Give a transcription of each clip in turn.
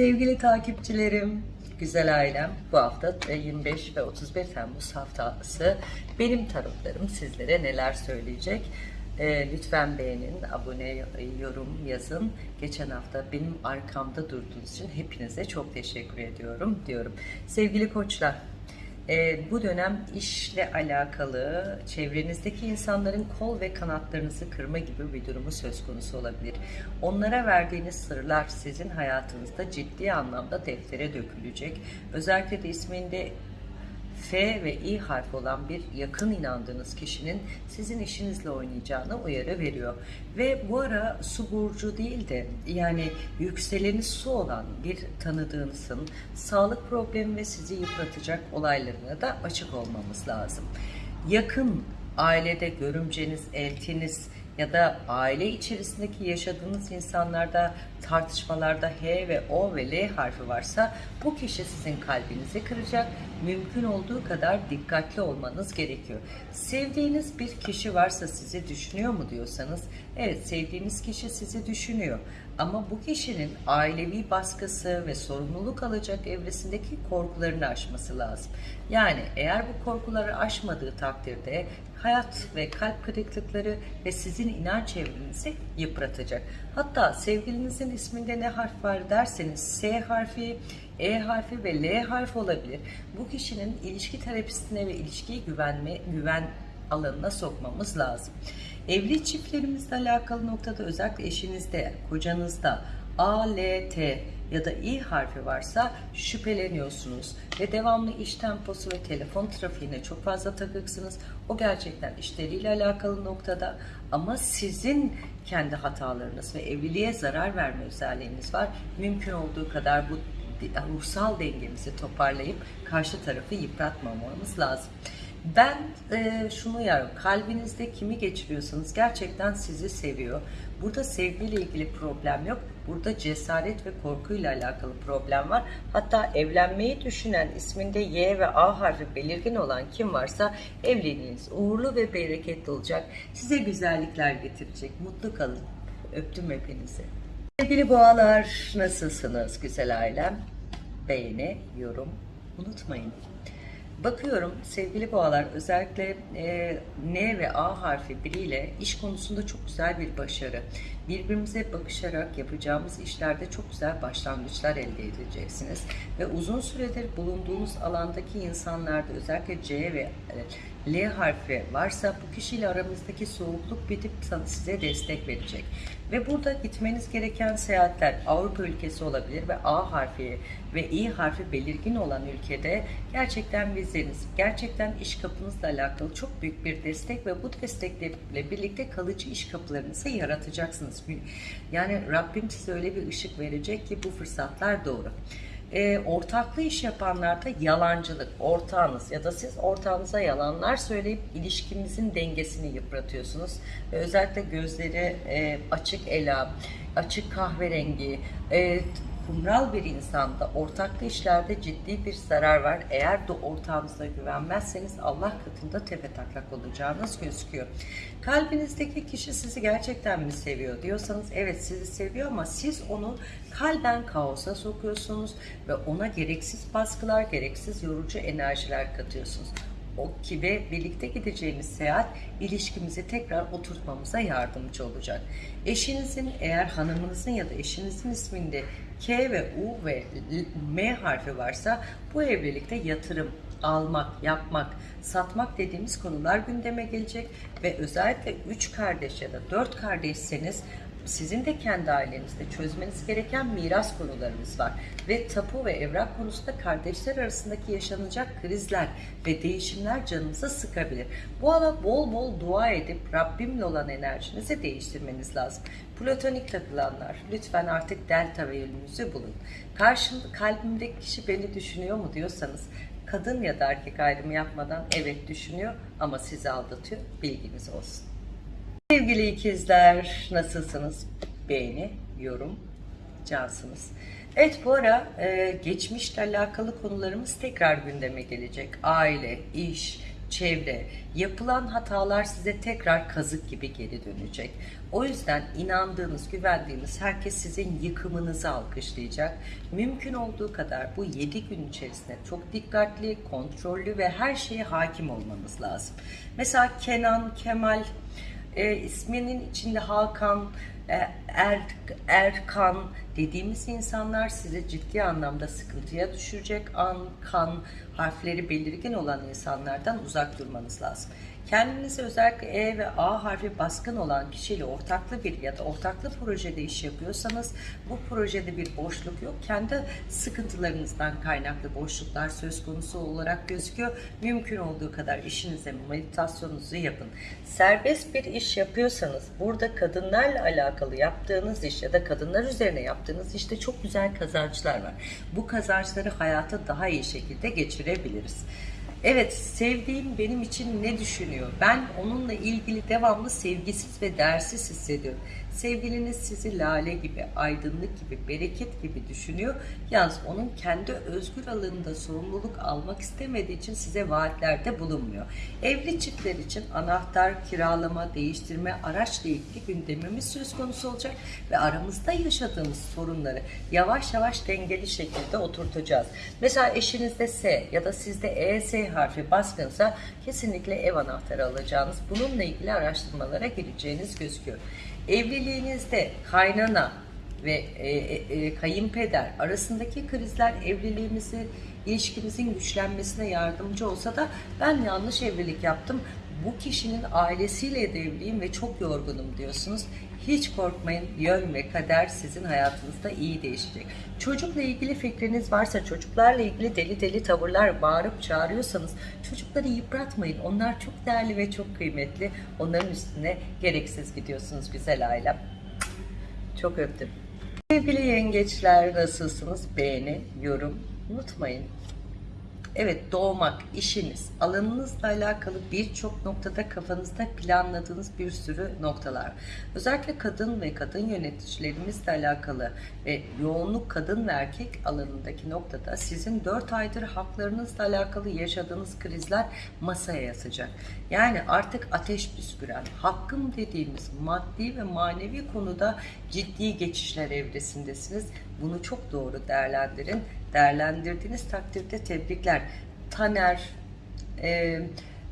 Sevgili takipçilerim, güzel ailem, bu hafta e, 25 ve 31 Temmuz haftası benim tarotlarım sizlere neler söyleyecek? E, lütfen beğenin, abone, yorum yazın. Geçen hafta benim arkamda durduğunuz için hepinize çok teşekkür ediyorum diyorum. Sevgili koçlar, e, bu dönem işle alakalı çevrenizdeki insanların kol ve kanatlarınızı kırma gibi bir durumu söz konusu olabilir. Onlara verdiğiniz sırlar sizin hayatınızda ciddi anlamda deftere dökülecek. Özellikle de isminde F ve İ harfi olan bir yakın inandığınız kişinin sizin işinizle oynayacağını uyarı veriyor. Ve bu ara su burcu değil de yani yükseleni su olan bir tanıdığınızın sağlık problemi ve sizi yıpratacak olaylarına da açık olmamız lazım. Yakın ailede görümceniz, eltiniz, ya da aile içerisindeki yaşadığınız insanlarda tartışmalarda H ve O ve L harfi varsa bu kişi sizin kalbinizi kıracak. Mümkün olduğu kadar dikkatli olmanız gerekiyor. Sevdiğiniz bir kişi varsa sizi düşünüyor mu diyorsanız evet sevdiğiniz kişi sizi düşünüyor. Ama bu kişinin ailevi baskısı ve sorumluluk alacak evresindeki korkularını aşması lazım. Yani eğer bu korkuları aşmadığı takdirde hayat ve kalp kırıklıkları ve sizin inanç çevrenizi yıpratacak. Hatta sevgilinizin isminde ne harf var derseniz S harfi, E harfi ve L harfi olabilir. Bu kişinin ilişki terapistine ve ilişkiyi güvenme, güven alanına sokmamız lazım. Evli çiftlerimizle alakalı noktada özellikle eşinizde, kocanızda A, L, T ya da İ harfi varsa şüpheleniyorsunuz ve devamlı iş temposu ve telefon trafiğine çok fazla takıksınız. O gerçekten işleriyle alakalı noktada ama sizin kendi hatalarınız ve evliliğe zarar verme özelliğiniz var. Mümkün olduğu kadar bu ruhsal dengemizi toparlayıp karşı tarafı yıpratmamamız lazım. Ben e, şunu yarım, kalbinizde kimi geçiriyorsanız gerçekten sizi seviyor. Burada sevgiyle ilgili problem yok. Burada cesaret ve korkuyla alakalı problem var. Hatta evlenmeyi düşünen isminde Y ve A harfi belirgin olan kim varsa evliliğiniz uğurlu ve bereketli olacak. Size güzellikler getirecek. Mutlu kalın. Öptüm hepinizi. Sevgili boğalar nasılsınız güzel ailem? Beğeni, yorum unutmayın. Bakıyorum sevgili boğalar özellikle e, N ve A harfi biriyle iş konusunda çok güzel bir başarı. Birbirimize bakışarak yapacağımız işlerde çok güzel başlangıçlar elde edeceksiniz. Ve uzun süredir bulunduğunuz alandaki insanlarda özellikle C ve L harfi varsa bu kişiyle aramızdaki soğukluk bitip size destek verecek. Ve burada gitmeniz gereken seyahatler Avrupa ülkesi olabilir ve A harfi ve İ harfi belirgin olan ülkede gerçekten vizeniz, gerçekten iş kapınızla alakalı çok büyük bir destek ve bu destekle birlikte kalıcı iş kapılarınızı yaratacaksınız. Yani Rabbim size öyle bir ışık verecek ki bu fırsatlar doğru e, ortaklı iş yapanlarda yalancılık, ortağınız ya da siz ortağınıza yalanlar söyleyip ilişkinizin dengesini yıpratıyorsunuz. Ve özellikle gözleri e, açık ela, açık kahverengi, e, kumral bir insanda ortaklı işlerde ciddi bir zarar var. Eğer de ortağınıza güvenmezseniz Allah katında tepe taklak olacağınız gözüküyor. Kalbinizdeki kişi sizi gerçekten mi seviyor diyorsanız evet sizi seviyor ama siz onu kalben kaosa sokuyorsunuz ve ona gereksiz baskılar, gereksiz yorucu enerjiler katıyorsunuz o ki ve birlikte gideceğimiz seyahat ilişkimizi tekrar oturtmamıza yardımcı olacak. Eşinizin eğer hanımınızın ya da eşinizin isminde K ve U ve M harfi varsa bu evlilikte yatırım, almak, yapmak, satmak dediğimiz konular gündeme gelecek. Ve özellikle 3 kardeş ya da 4 kardeşseniz sizin de kendi ailenizde çözmeniz gereken miras konularınız var. Ve tapu ve evrak konusunda kardeşler arasındaki yaşanacak krizler ve değişimler canınıza sıkabilir. Bu ala bol bol dua edip Rabbimle olan enerjinizi değiştirmeniz lazım. Platonik takılanlar lütfen artık delta ve yönünüzü bulun. Karşımda kalbimdeki kişi beni düşünüyor mu diyorsanız kadın ya da erkek ayrımı yapmadan evet düşünüyor ama sizi aldatıyor bilginiz olsun. Sevgili ikizler nasılsınız? Beğeni, yorum, cansınız. Evet bu ara e, geçmişle alakalı konularımız tekrar gündeme gelecek. Aile, iş, çevre, yapılan hatalar size tekrar kazık gibi geri dönecek. O yüzden inandığınız, güvendiğiniz herkes sizin yıkımınızı alkışlayacak. Mümkün olduğu kadar bu 7 gün içerisinde çok dikkatli, kontrollü ve her şeye hakim olmanız lazım. Mesela Kenan, Kemal, e, isminin içinde Hakan, er, Erkan dediğimiz insanlar size ciddi anlamda sıkıntıya düşürecek an, kan harfleri belirgin olan insanlardan uzak durmanız lazım. Kendinizi özellikle E ve A harfi baskın olan kişiyle ortaklı bir ya da ortaklı projede iş yapıyorsanız bu projede bir boşluk yok. Kendi sıkıntılarınızdan kaynaklı boşluklar söz konusu olarak gözüküyor. Mümkün olduğu kadar işinize meditasyonunuzu yapın. Serbest bir iş yapıyorsanız burada kadınlarla alakalı yaptığınız iş ya da kadınlar üzerine yaptığınız işte çok güzel kazançlar var. Bu kazançları hayata daha iyi şekilde geçirebiliriz. Evet, sevdiğim benim için ne düşünüyor? Ben onunla ilgili devamlı sevgisiz ve değersiz hissediyorum. Sevgiliniz sizi lale gibi, aydınlık gibi, bereket gibi düşünüyor. Yalnız onun kendi özgür alanında sorumluluk almak istemediği için size vaatlerde bulunmuyor. Evli çiftler için anahtar, kiralama, değiştirme, araçla ilgili gündemimiz söz konusu olacak ve aramızda yaşadığımız sorunları yavaş yavaş dengeli şekilde oturtacağız. Mesela eşinizde S ya da sizde ES harfi baskınsa kesinlikle ev anahtarı alacağınız, bununla ilgili araştırmalara gireceğiniz gözüküyor. Evliliğinizde kaynana ve e, e, e, kayınpeder arasındaki krizler evliliğimizi, ilişkimizin güçlenmesine yardımcı olsa da ben yanlış evlilik yaptım. Bu kişinin ailesiyle evliyim ve çok yorgunum diyorsunuz. Hiç korkmayın yön ve kader sizin hayatınızda iyi değişecek. Çocukla ilgili fikriniz varsa çocuklarla ilgili deli deli tavırlar bağırıp çağırıyorsanız çocukları yıpratmayın. Onlar çok değerli ve çok kıymetli. Onların üstüne gereksiz gidiyorsunuz güzel ailem. Çok öptüm. Sevgili yengeçler nasılsınız? Beğeni, yorum unutmayın. Evet doğmak, işiniz, alanınızla alakalı birçok noktada kafanızda planladığınız bir sürü noktalar. Özellikle kadın ve kadın yöneticilerimizle alakalı ve yoğunluk kadın ve erkek alanındaki noktada sizin 4 aydır haklarınızla alakalı yaşadığınız krizler masaya yatacak. Yani artık ateş püsküren, hakkım dediğimiz maddi ve manevi konuda ciddi geçişler evresindesiniz. Bunu çok doğru değerlendirin. Değerlendirdiğiniz takdirde tebrikler. Taner, e,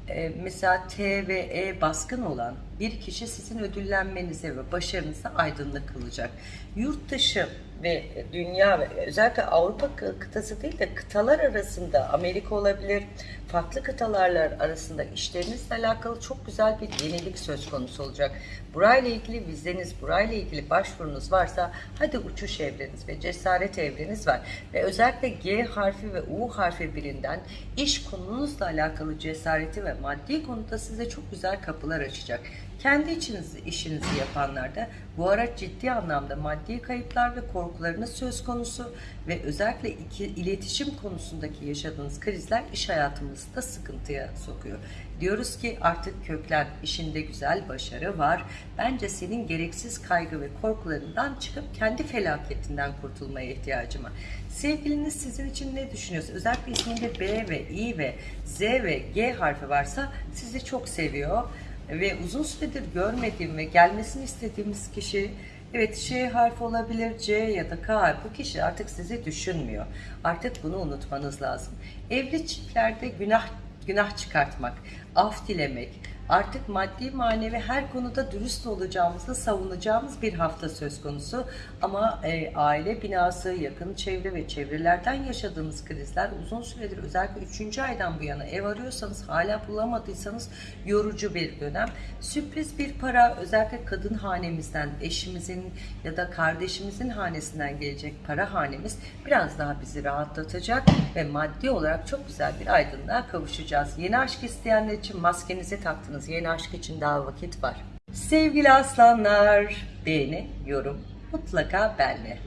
e, mesela T ve E baskın olan bir kişi sizin ödüllenmenize ve başarınıza aydınlık kılacak. Yurt dışı ve dünya ve özellikle Avrupa kıtası değil de kıtalar arasında Amerika olabilir, farklı kıtalarla arasında işlerinizle alakalı çok güzel bir yenilik söz konusu olacak. Burayla ilgili vizeniz, burayla ilgili başvurunuz varsa hadi uçuş evreniz ve cesaret evreniz var. Ve özellikle G harfi ve U harfi birinden iş konunuzla alakalı cesareti ve maddi konuda size çok güzel kapılar açacak. Kendi içinizi, işinizi yapanlarda bu araç ciddi anlamda maddi kayıplar ve korkularınız söz konusu ve özellikle iki, iletişim konusundaki yaşadığınız krizler iş hayatımızı da sıkıntıya sokuyor. Diyoruz ki artık köklen, işinde güzel başarı var. Bence senin gereksiz kaygı ve korkularından çıkıp kendi felaketinden kurtulmaya ihtiyacım var. Sevgiliniz sizin için ne düşünüyorsa, özellikle isminde B ve I ve Z ve G harfi varsa sizi çok seviyor ve uzun süredir görmediğim ve gelmesini istediğimiz kişi evet Ş harfi olabilir C ya da K harfi bu kişi artık sizi düşünmüyor. Artık bunu unutmanız lazım. Evli çiftlerde günah günah çıkartmak, af dilemek, artık maddi manevi her konuda dürüst olacağımızı savunacağımız bir hafta söz konusu. Ama e, aile binası, yakın çevre ve çevrelerden yaşadığımız krizler uzun süredir özellikle 3. aydan bu yana ev arıyorsanız hala bulamadıysanız yorucu bir dönem. Sürpriz bir para özellikle kadın hanemizden, eşimizin ya da kardeşimizin hanesinden gelecek para hanemiz biraz daha bizi rahatlatacak ve maddi olarak çok güzel bir aydınlığa kavuşacağız. Yeni aşk isteyenler için maskenizi taktınız. Yeni aşk için daha vakit var. Sevgili aslanlar, beğeni, yorum mutlaka benle.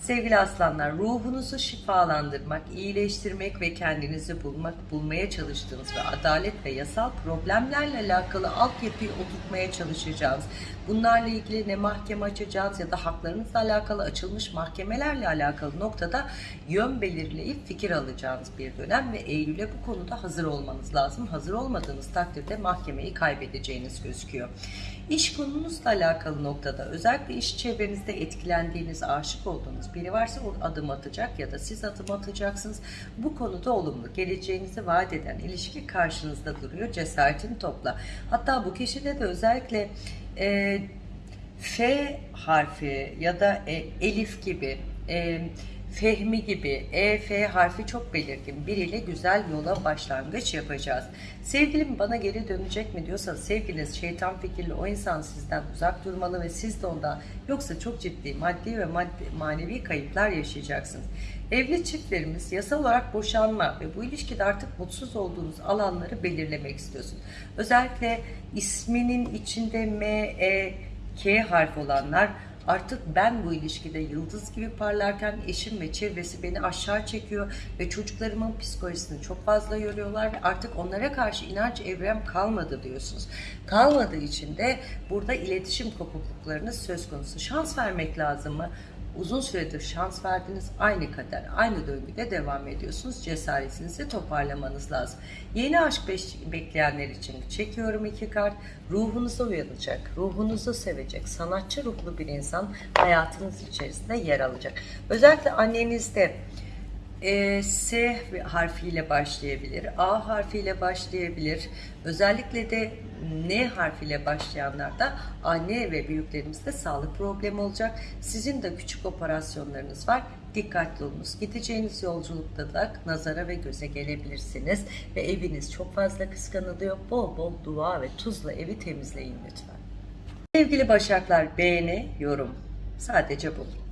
Sevgili aslanlar, ruhunuzu şifalandırmak, iyileştirmek ve kendinizi bulmak, bulmaya çalıştığınız ve adalet ve yasal problemlerle alakalı altyapıyı oturtmaya çalışacağınız, bunlarla ilgili ne mahkeme açacağınız ya da haklarınızla alakalı açılmış mahkemelerle alakalı noktada yön belirleyip fikir alacağınız bir dönem ve Eylül'e bu konuda hazır olmanız lazım. Hazır olmadığınız takdirde mahkemeyi kaybedeceğiniz gözüküyor. İş konunuzla alakalı noktada özellikle iş çevrenizde etkilendiğiniz, aşık olduğunuz biri varsa o adım atacak ya da siz adım atacaksınız. Bu konuda olumlu, geleceğinizi vaat eden ilişki karşınızda duruyor. Cesaretini topla. Hatta bu kişide de özellikle e, F harfi ya da e, Elif gibi e, Fehmi gibi E, F harfi çok belirgin biriyle güzel yola başlangıç yapacağız. Sevgilim bana geri dönecek mi diyorsanız sevgiliniz şeytan fikirli o insan sizden uzak durmalı ve siz de ondan yoksa çok ciddi maddi ve maddi, manevi kayıplar yaşayacaksınız. Evli çiftlerimiz yasal olarak boşanma ve bu ilişkide artık mutsuz olduğunuz alanları belirlemek istiyorsun. Özellikle isminin içinde M, E, K harfi olanlar artık ben bu ilişkide yıldız gibi parlarken eşim ve çevresi beni aşağı çekiyor ve çocuklarımın psikolojisini çok fazla yoruyorlar ve artık onlara karşı inanç evrem kalmadı diyorsunuz. Kalmadığı için de burada iletişim kopukluklarınız söz konusu. Şans vermek lazım mı? Uzun süredir şans verdiniz. Aynı kader, aynı döngüde devam ediyorsunuz. Cesaretinizi toparlamanız lazım. Yeni aşk bekleyenler için çekiyorum iki kart. Ruhunuza uyanacak, ruhunuzu sevecek, sanatçı ruhlu bir insan hayatınız içerisinde yer alacak. Özellikle annenizde e, S harfiyle başlayabilir, A harfiyle başlayabilir. Özellikle de N harfiyle başlayanlarda anne ve büyüklerimizde sağlık problemi olacak. Sizin de küçük operasyonlarınız var. Dikkatli olunuz. Gideceğiniz yolculukta da nazara ve göze gelebilirsiniz. Ve eviniz çok fazla kıskanılıyor. Bol bol dua ve tuzla evi temizleyin lütfen. Sevgili Başaklar beğeni, yorum. Sadece bu.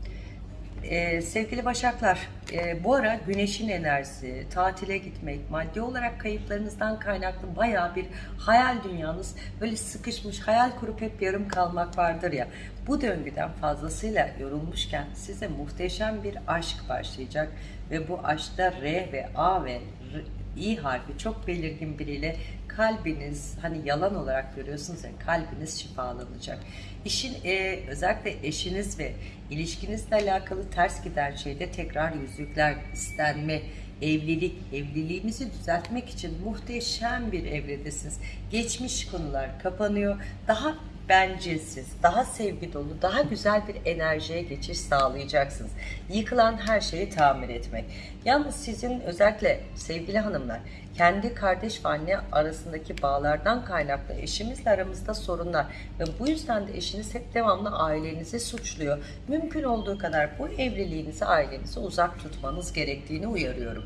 Ee, sevgili Başaklar, e, bu ara güneşin enerjisi, tatile gitmek, maddi olarak kayıplarınızdan kaynaklı bayağı bir hayal dünyanız böyle sıkışmış, hayal kurup hep yarım kalmak vardır ya. Bu döngüden fazlasıyla yorulmuşken size muhteşem bir aşk başlayacak ve bu aşkta R ve A ve R, İ harfi çok belirgin biriyle kalbiniz hani yalan olarak görüyorsunuz ya kalbiniz şifalanacak. İşin e, özellikle eşiniz ve ilişkinizle alakalı ters giden şeyde tekrar yüzükler, istenme, evlilik, evliliğimizi düzeltmek için muhteşem bir evredesiniz. Geçmiş konular kapanıyor. Daha bencilsiz, daha sevgi dolu, daha güzel bir enerjiye geçiş sağlayacaksınız. Yıkılan her şeyi tamir etmek. Yalnız sizin özellikle sevgili hanımlar, kendi kardeş ve anne arasındaki bağlardan kaynaklı eşimizle aramızda sorunlar ve bu yüzden de eşiniz hep devamlı ailenizi suçluyor. Mümkün olduğu kadar bu evliliğinizi ailenize uzak tutmanız gerektiğini uyarıyorum.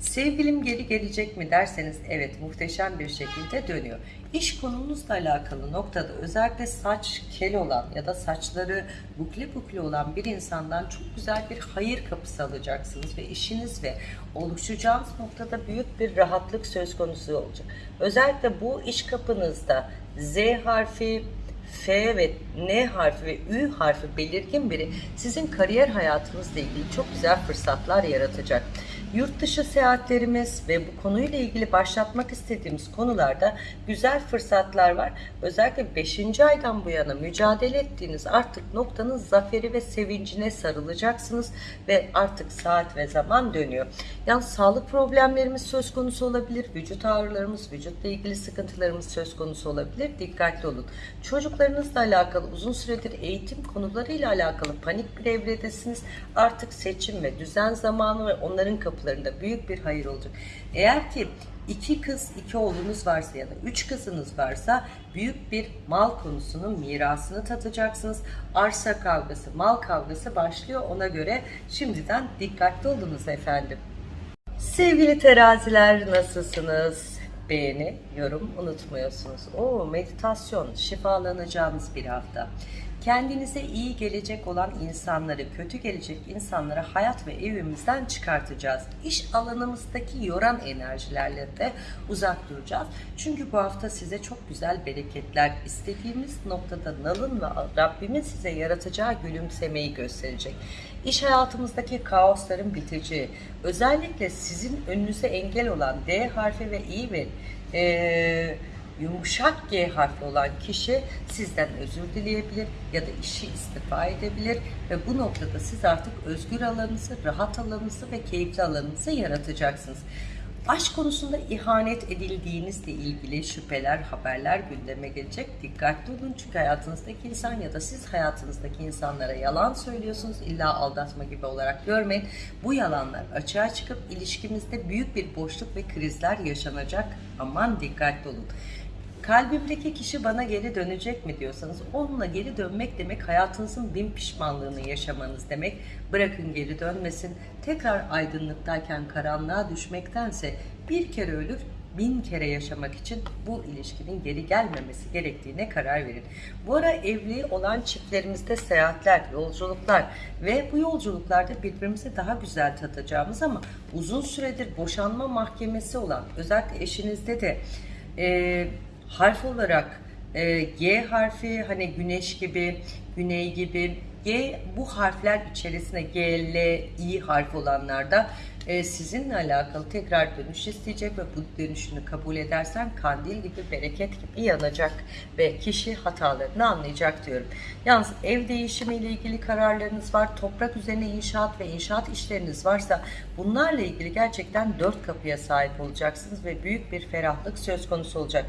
Sevgilim geri gelecek mi derseniz evet muhteşem bir şekilde dönüyor. İş konunuzla alakalı noktada özellikle saç kel olan ya da saçları bukle bukle olan bir insandan çok güzel bir hayır kapısı alacaksınız ve işiniz ve oluşacağınız noktada büyük bir rahatlık söz konusu olacak. Özellikle bu iş kapınızda Z harfi, F ve N harfi ve Ü harfi belirgin biri sizin kariyer hayatınızla ilgili çok güzel fırsatlar yaratacak. Yurt dışı seyahatlerimiz ve bu konuyla ilgili başlatmak istediğimiz konularda güzel fırsatlar var. Özellikle 5. aydan bu yana mücadele ettiğiniz artık noktanın zaferi ve sevincine sarılacaksınız ve artık saat ve zaman dönüyor. Yani sağlık problemlerimiz söz konusu olabilir, vücut ağrılarımız, vücutla ilgili sıkıntılarımız söz konusu olabilir. Dikkatli olun. Çocuklarınızla alakalı uzun süredir eğitim konularıyla alakalı panik bir evredesiniz. Artık seçim ve düzen zamanı ve onların kapılarında büyük bir hayır olacak. Eğer ki iki kız, iki oğlunuz varsa ya da üç kızınız varsa büyük bir mal konusunun mirasını tatacaksınız. Arsa kavgası, mal kavgası başlıyor ona göre şimdiden dikkatli olunuz efendim. Sevgili teraziler nasılsınız? Beğeni, yorum unutmuyorsunuz. Oo meditasyon, şifalanacağımız bir hafta. Kendinize iyi gelecek olan insanları, kötü gelecek insanları hayat ve evimizden çıkartacağız. İş alanımızdaki yoran enerjilerle de uzak duracağız. Çünkü bu hafta size çok güzel bereketler, istediğimiz noktada nalın ve Rabbimin size yaratacağı gülümsemeyi gösterecek. İş hayatımızdaki kaosların biteceği, özellikle sizin önünüze engel olan D harfi ve İ ve eee yumuşak G harfi olan kişi sizden özür dileyebilir ya da işi istifa edebilir ve bu noktada siz artık özgür alanınızı, rahat alanınızı ve keyifli alanınızı yaratacaksınız. Aşk konusunda ihanet edildiğinizle ilgili şüpheler, haberler gündeme gelecek. Dikkatli olun çünkü hayatınızdaki insan ya da siz hayatınızdaki insanlara yalan söylüyorsunuz. İlla aldatma gibi olarak görmeyin. Bu yalanlar açığa çıkıp ilişkimizde büyük bir boşluk ve krizler yaşanacak. Aman dikkatli olun. Kalbimdeki kişi bana geri dönecek mi diyorsanız onunla geri dönmek demek hayatınızın bin pişmanlığını yaşamanız demek. Bırakın geri dönmesin. Tekrar aydınlıktayken karanlığa düşmektense bir kere ölür bin kere yaşamak için bu ilişkinin geri gelmemesi gerektiğine karar verin. Bu ara evli olan çiftlerimizde seyahatler, yolculuklar ve bu yolculuklarda birbirimizi daha güzel tatacağımız ama uzun süredir boşanma mahkemesi olan özellikle eşinizde de e, harf olarak e, G harfi hani güneş gibi, güney gibi G bu harfler içerisinde G, L, I harfi olanlarda e, sizinle alakalı tekrar dönüş isteyecek ve bu dönüşünü kabul edersen kandil gibi bereket gibi yanacak ve kişi hatalarını anlayacak diyorum. Yalnız ev değişimi ile ilgili kararlarınız var, toprak üzerine inşaat ve inşaat işleriniz varsa bunlarla ilgili gerçekten dört kapıya sahip olacaksınız ve büyük bir ferahlık söz konusu olacak.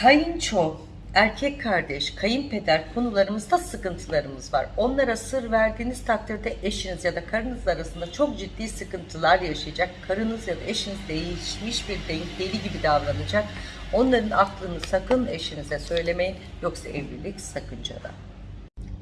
Kayınço, erkek kardeş, kayınpeder konularımızda sıkıntılarımız var. Onlara sır verdiğiniz takdirde eşiniz ya da karınız arasında çok ciddi sıkıntılar yaşayacak. Karınız ya da eşiniz değişmiş bir denk deli gibi davranacak. Onların aklını sakın eşinize söylemeyin yoksa evlilik sakıncada.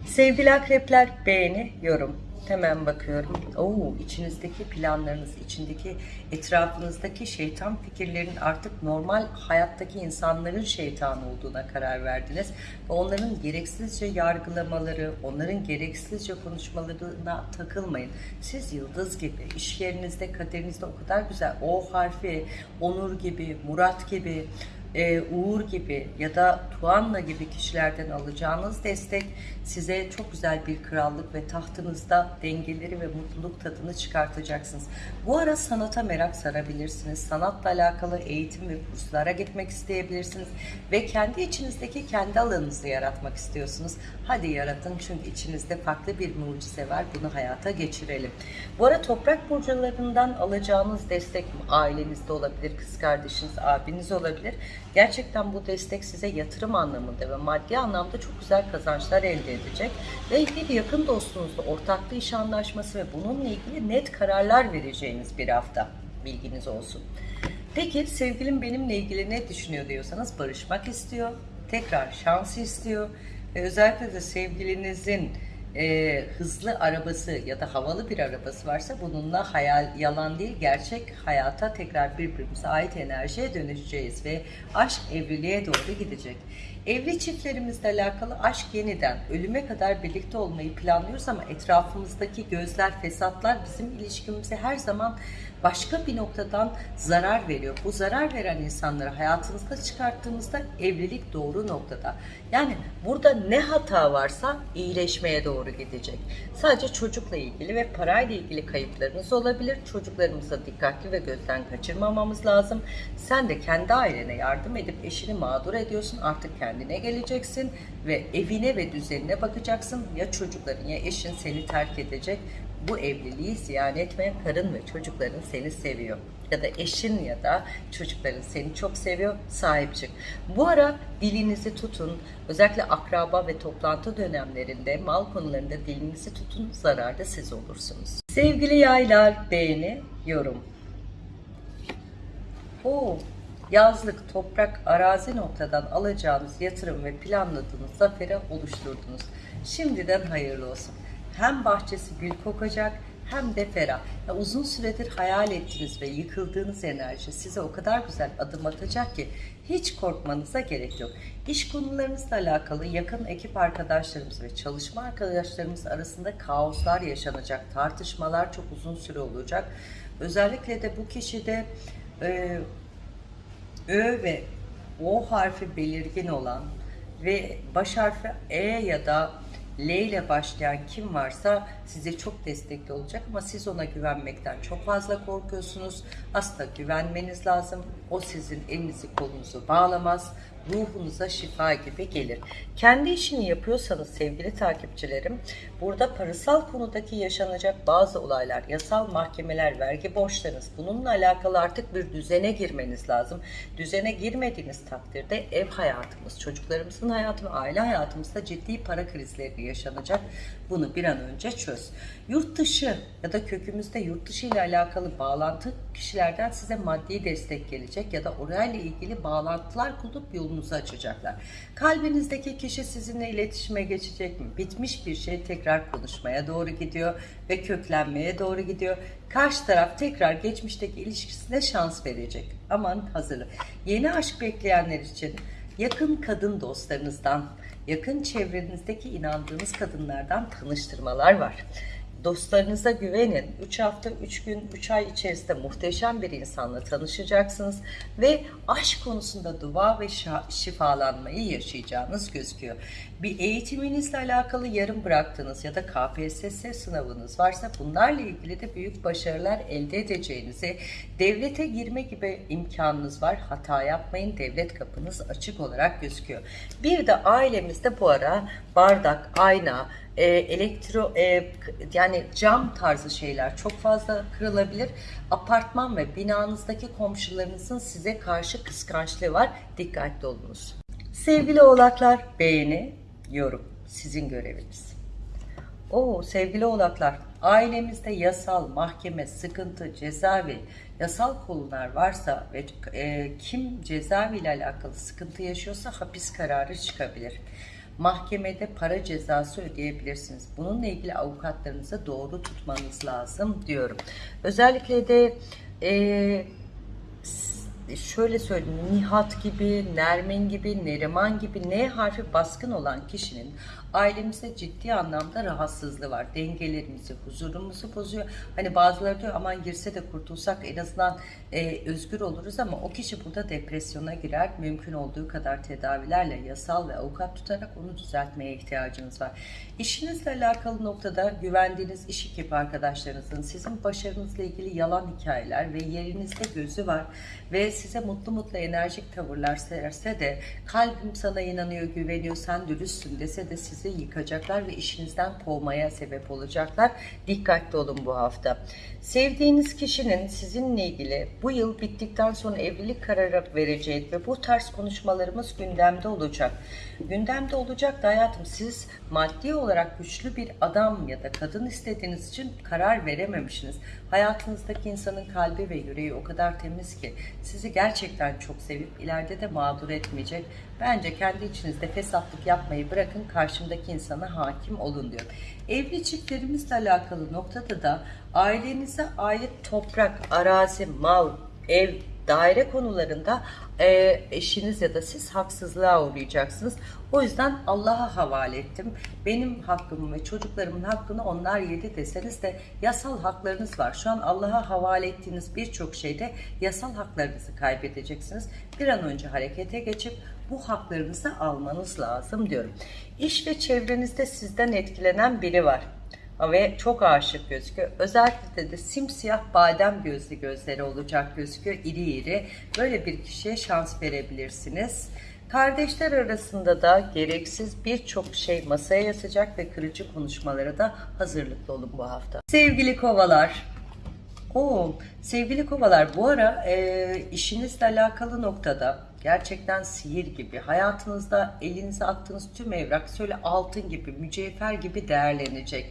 Sevgili akrepler beğeni, yorum. Hemen bakıyorum. Oo, içinizdeki planlarınız, içindeki etrafınızdaki şeytan fikirlerin artık normal hayattaki insanların şeytan olduğuna karar verdiniz. Ve onların gereksizce yargılamaları, onların gereksizce konuşmalarına takılmayın. Siz yıldız gibi, iş yerinizde, kaderinizde o kadar güzel O harfi, Onur gibi, Murat gibi, e, Uğur gibi ya da Tuanla gibi kişilerden alacağınız destek size çok güzel bir krallık ve tahtınızda dengeleri ve mutluluk tadını çıkartacaksınız. Bu ara sanata merak sarabilirsiniz. Sanatla alakalı eğitim ve kurslara gitmek isteyebilirsiniz ve kendi içinizdeki kendi alanınızı yaratmak istiyorsunuz. Hadi yaratın çünkü içinizde farklı bir mucize var. Bunu hayata geçirelim. Bu ara toprak burcularından alacağınız destek ailenizde olabilir, kız kardeşiniz, abiniz olabilir. Gerçekten bu destek size yatırım anlamında ve maddi anlamda çok güzel kazançlar elde edecek. Ve bir yakın dostunuzla ortaklı iş anlaşması ve bununla ilgili net kararlar vereceğiniz bir hafta. Bilginiz olsun. Peki sevgilim benimle ilgili ne düşünüyor diyorsanız barışmak istiyor. Tekrar şans istiyor. Ve özellikle de sevgilinizin e, hızlı arabası ya da havalı bir arabası varsa bununla hayal yalan değil gerçek hayata tekrar birbirimize ait enerjiye dönüşeceğiz ve aşk evliliğe doğru gidecek. Evli çiftlerimizle alakalı aşk yeniden ölüme kadar birlikte olmayı planlıyoruz ama etrafımızdaki gözler, fesatlar bizim ilişkimize her zaman başka bir noktadan zarar veriyor. Bu zarar veren insanları hayatınızda çıkarttığımızda evlilik doğru noktada. Yani burada ne hata varsa iyileşmeye doğru gidecek. Sadece çocukla ilgili ve parayla ilgili kayıplarınız olabilir. Çocuklarımıza dikkatli ve gözden kaçırmamamız lazım. Sen de kendi ailene yardım edip eşini mağdur ediyorsun. Artık kendine geleceksin ve evine ve düzenine bakacaksın. Ya çocukların ya eşin seni terk edecek bu evliliği ziyan etme karın ve çocukların seni seviyor ya da eşin ya da çocukların seni çok seviyor sahip çık. Bu ara dilinizi tutun özellikle akraba ve toplantı dönemlerinde mal konularında dilinizi tutun zararda siz olursunuz. Sevgili yaylar beğeni yorum. Oo, yazlık, toprak, arazi noktadan alacağınız yatırım ve planladığınız zafere oluşturdunuz. Şimdiden hayırlı olsun. Hem bahçesi gül kokacak hem de ferah. Ya uzun süredir hayal ettiğiniz ve yıkıldığınız enerji size o kadar güzel adım atacak ki hiç korkmanıza gerek yok. İş konularınızla alakalı yakın ekip arkadaşlarımız ve çalışma arkadaşlarımız arasında kaoslar yaşanacak, tartışmalar çok uzun süre olacak. Özellikle de bu kişide e, Ö ve O harfi belirgin olan ve baş harfi E ya da L ile başlayan kim varsa size çok destekli olacak ama siz ona güvenmekten çok fazla korkuyorsunuz. Aslında güvenmeniz lazım. O sizin elinizi kolunuzu bağlamaz. Ruhunuza şifa gibi gelir. Kendi işini yapıyorsanız sevgili takipçilerim, burada parasal konudaki yaşanacak bazı olaylar, yasal mahkemeler, vergi borçlarınız bununla alakalı artık bir düzene girmeniz lazım. Düzene girmediğiniz takdirde ev hayatımız, çocuklarımızın hayatı ve aile hayatımızda ciddi para krizleri yaşanacak. Bunu bir an önce çöz. Yurt dışı ya da kökümüzde yurt dışı ile alakalı bağlantı kişilerden size maddi destek gelecek ya da orayla ilgili bağlantılar kurup yolunuzu açacaklar. Kalbinizdeki kişi sizinle iletişime geçecek mi? Bitmiş bir şey tekrar konuşmaya doğru gidiyor ve köklenmeye doğru gidiyor. Karşı taraf tekrar geçmişteki ilişkisine şans verecek. Aman hazırlı. Yeni aşk bekleyenler için yakın kadın dostlarınızdan, yakın çevrenizdeki inandığınız kadınlardan tanıştırmalar var. Dostlarınıza güvenin. 3 hafta, 3 gün, 3 ay içerisinde muhteşem bir insanla tanışacaksınız ve aşk konusunda dua ve şifalanmayı yaşayacağınız gözüküyor. Bir eğitiminizle alakalı yarım bıraktığınız ya da KPSS sınavınız varsa bunlarla ilgili de büyük başarılar elde edeceğinizi, devlete girme gibi imkanınız var. Hata yapmayın. Devlet kapınız açık olarak gözüküyor. Bir de ailemizde bu ara bardak, ayna, e, elektro e, yani cam tarzı şeyler çok fazla kırılabilir. Apartman ve binanızdaki komşularınızın size karşı kıskançlığı var. Dikkatli olunuz. Sevgili oğlaklar beğeni, yorum sizin göreviniz. Oo sevgili oğlaklar, ailemizde yasal, mahkeme, sıkıntı, cezaevi, yasal konular varsa ve e, kim cezaevi ile alakalı sıkıntı yaşıyorsa hapis kararı çıkabilir. Mahkemede para cezası ödeyebilirsiniz. Bununla ilgili avukatlarınızı doğru tutmanız lazım diyorum. Özellikle de e, şöyle söyleyeyim Nihat gibi, Nermin gibi, Neriman gibi N harfi baskın olan kişinin ailemizde ciddi anlamda rahatsızlığı var. Dengelerimizi, huzurumuzu bozuyor. Hani bazıları diyor aman girse de kurtulsak en azından e, özgür oluruz ama o kişi burada depresyona girer. Mümkün olduğu kadar tedavilerle yasal ve avukat tutarak onu düzeltmeye ihtiyacınız var. İşinizle alakalı noktada güvendiğiniz iş ekibi arkadaşlarınızın sizin başarınızla ilgili yalan hikayeler ve yerinizde gözü var ve size mutlu mutlu enerjik tavırlar serse de kalbim sana inanıyor, güveniyor, sen dürüstsün dese de sizi yıkacaklar ve işinizden kovmaya sebep olacaklar. Dikkatli olun bu hafta. Sevdiğiniz kişinin sizinle ilgili bu yıl bittikten sonra evlilik kararı vereceği ve bu tarz konuşmalarımız gündemde olacak. Gündemde olacak da hayatım siz maddi olarak güçlü bir adam ya da kadın istediğiniz için karar verememişsiniz. Hayatınızdaki insanın kalbi ve yüreği o kadar temiz ki sizi gerçekten çok sevip ileride de mağdur etmeyecek. Bence kendi içinizde fesatlık yapmayı bırakın karşımdaki insana hakim olun diyor. Evli çiftlerimizle alakalı noktada da ailenize ait toprak, arazi, mal, ev, daire konularında e, eşiniz ya da siz haksızlığa uğrayacaksınız. O yüzden Allah'a havale ettim. Benim hakkımı ve çocuklarımın hakkını onlar yedi deseniz de yasal haklarınız var. Şu an Allah'a havale ettiğiniz birçok şeyde yasal haklarınızı kaybedeceksiniz. Bir an önce harekete geçip bu haklarınızı almanız lazım diyorum. İş ve çevrenizde sizden etkilenen biri var ve çok aşık gözüküyor. Özellikle de simsiyah badem gözlü gözleri olacak gözüküyor. İri iri. Böyle bir kişiye şans verebilirsiniz. Kardeşler arasında da gereksiz birçok şey masaya yatacak ve kırıcı konuşmalara da hazırlıklı olun bu hafta. Sevgili kovalar, Oo, sevgili kovalar bu ara e, işinizle alakalı noktada gerçekten sihir gibi hayatınızda elinize attığınız tüm evrak şöyle altın gibi mücevher gibi değerlenecek.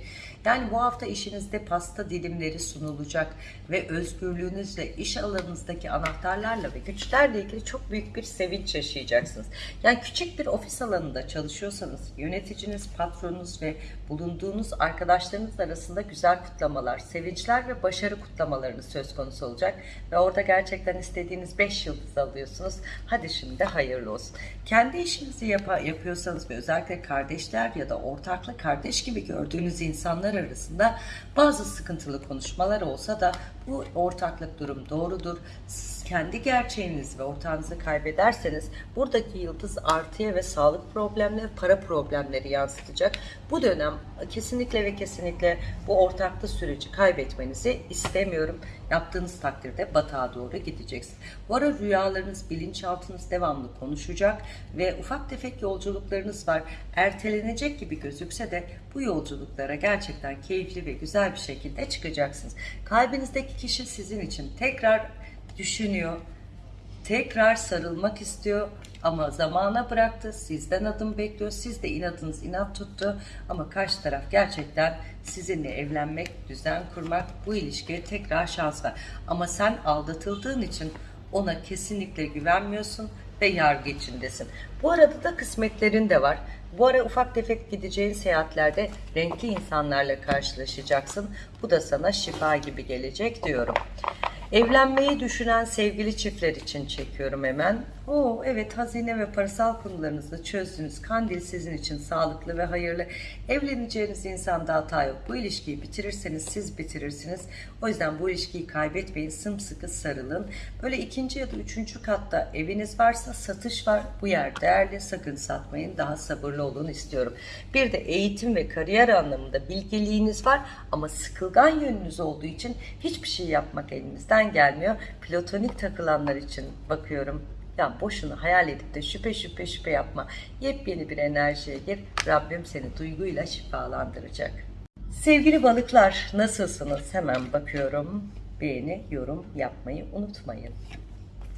Yani bu hafta işinizde pasta dilimleri sunulacak ve özgürlüğünüzle, iş alanınızdaki anahtarlarla ve güçlerle ilgili çok büyük bir sevinç yaşayacaksınız. Yani küçük bir ofis alanında çalışıyorsanız yöneticiniz, patronunuz ve bulunduğunuz arkadaşlarınız arasında güzel kutlamalar, sevinçler ve başarı kutlamalarınız söz konusu olacak. Ve orada gerçekten istediğiniz 5 yıldız alıyorsunuz. Hadi şimdi hayırlı olsun. Kendi işinizi yapa, yapıyorsanız ve özellikle kardeşler ya da ortaklı kardeş gibi gördüğünüz insanlar arasında bazı sıkıntılı konuşmalar olsa da bu ortaklık durum doğrudur. Kendi gerçeğinizi ve ortağınızı kaybederseniz buradaki yıldız artıya ve sağlık problemleri, para problemleri yansıtacak. Bu dönem kesinlikle ve kesinlikle bu ortaklı süreci kaybetmenizi istemiyorum. Yaptığınız takdirde batağa doğru gideceksiniz. Bu ara rüyalarınız, bilinçaltınız devamlı konuşacak ve ufak tefek yolculuklarınız var. Ertelenecek gibi gözükse de bu yolculuklara gerçekten keyifli ve güzel bir şekilde çıkacaksınız. Kalbinizdeki kişi sizin için tekrar düşünüyor, tekrar sarılmak istiyor ama zamana bıraktı. Sizden adım bekliyor. Siz de inadınız inat tuttu. Ama karşı taraf gerçekten sizinle evlenmek, düzen kurmak, bu ilişkiye tekrar şans ver. Ama sen aldatıldığın için ona kesinlikle güvenmiyorsun ve yargı içindesin. Bu arada da kısmetlerin de var. Bu ara ufak tefek gideceğin seyahatlerde renkli insanlarla karşılaşacaksın. Bu da sana şifa gibi gelecek diyorum. Evlenmeyi düşünen sevgili çiftler için çekiyorum hemen. Oo evet hazine ve parasal konularınızı çözdünüz. Kandil sizin için sağlıklı ve hayırlı. Evleneceğiniz insanda hata yok. Bu ilişkiyi bitirirseniz siz bitirirsiniz. O yüzden bu ilişkiyi kaybetmeyin. Sımsıkı sarılın. Böyle ikinci ya da üçüncü katta eviniz varsa satış var. Bu yer değerli. Sakın satmayın. Daha sabırlı olun istiyorum. Bir de eğitim ve kariyer anlamında bilgiliğiniz var ama sıkılgan yönünüz olduğu için hiçbir şey yapmak elinizden gelmiyor. Platonik takılanlar için bakıyorum. Ya boşuna hayal edip de şüphe şüphe şüphe yapma. Yepyeni bir enerjiye gir. Rabbim seni duyguyla şifalandıracak. Sevgili balıklar nasılsınız? Hemen bakıyorum. Beğeni, yorum yapmayı unutmayın.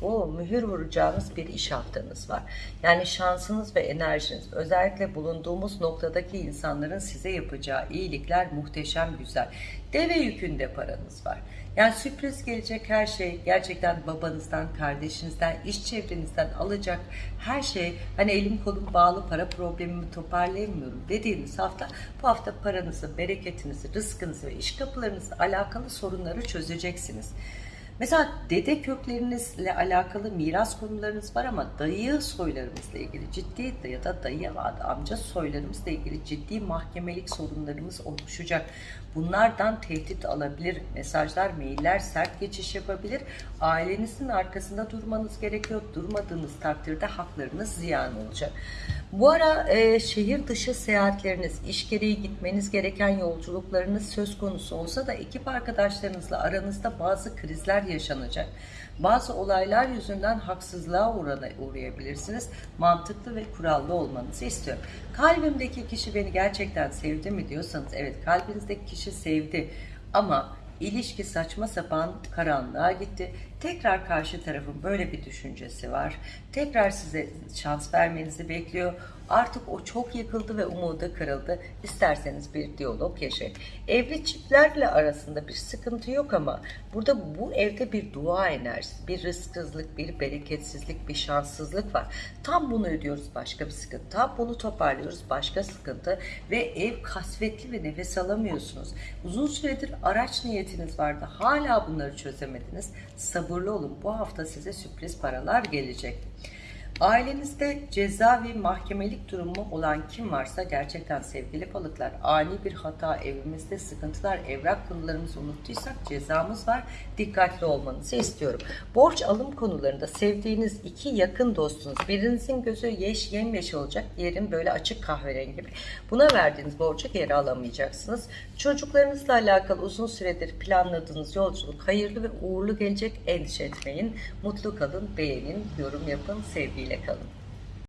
O mühür vuracağınız bir iş haftanız var. Yani şansınız ve enerjiniz özellikle bulunduğumuz noktadaki insanların size yapacağı iyilikler muhteşem güzel. Deve yükünde paranız var. Yani sürpriz gelecek her şey gerçekten babanızdan, kardeşinizden, iş çevrenizden alacak her şey hani elim kolum bağlı para problemimi toparlayamıyorum dediğiniz hafta bu hafta paranızı, bereketinizi, rızkınızı ve iş kapılarınızla alakalı sorunları çözeceksiniz. Mesela dede köklerinizle alakalı miras konularınız var ama dayı soylarımızla ilgili ciddi ya da dayı amca soylarımızla ilgili ciddi mahkemelik sorunlarımız oluşacak. Bunlardan tehdit alabilir, mesajlar, mailler sert geçiş yapabilir. Ailenizin arkasında durmanız gerekiyor. Durmadığınız takdirde haklarınız ziyan olacak. Bu ara e, şehir dışı seyahatleriniz, iş gereği gitmeniz gereken yolculuklarınız söz konusu olsa da ekip arkadaşlarınızla aranızda bazı krizler yaşanacak. Bazı olaylar yüzünden haksızlığa uğrayabilirsiniz. Mantıklı ve kurallı olmanızı istiyorum. Kalbimdeki kişi beni gerçekten sevdi mi diyorsanız evet kalbinizdeki kişi sevdi ama ilişki saçma sapan karanlığa gitti. Tekrar karşı tarafın böyle bir düşüncesi var. Tekrar size şans vermenizi bekliyor. Artık o çok yıkıldı ve umudu kırıldı. İsterseniz bir diyalog yaşayın. Evli çiftlerle arasında bir sıkıntı yok ama burada bu evde bir dua enerjisi, bir rızksızlık, bir bereketsizlik, bir şanssızlık var. Tam bunu ödüyoruz başka bir sıkıntı. Tam bunu toparlıyoruz başka sıkıntı ve ev kasvetli ve nefes alamıyorsunuz. Uzun süredir araç niyetiniz vardı. Hala bunları çözemediniz. Sabırlı olun. Bu hafta size sürpriz paralar gelecek. Ailenizde ceza ve mahkemelik durumu olan kim varsa gerçekten sevgili balıklar ani bir hata evimizde sıkıntılar evrak konularımızı unuttuysak cezamız var dikkatli olmanızı istiyorum. Borç alım konularında sevdiğiniz iki yakın dostunuz birinizin gözü yeş yemyeş olacak diğerin böyle açık kahverengi gibi. Buna verdiğiniz borcu geri alamayacaksınız. Çocuklarınızla alakalı uzun süredir planladığınız yolculuk hayırlı ve uğurlu gelecek endişe etmeyin. Mutlu kalın, beğenin, yorum yapın, sevgiyle kalın.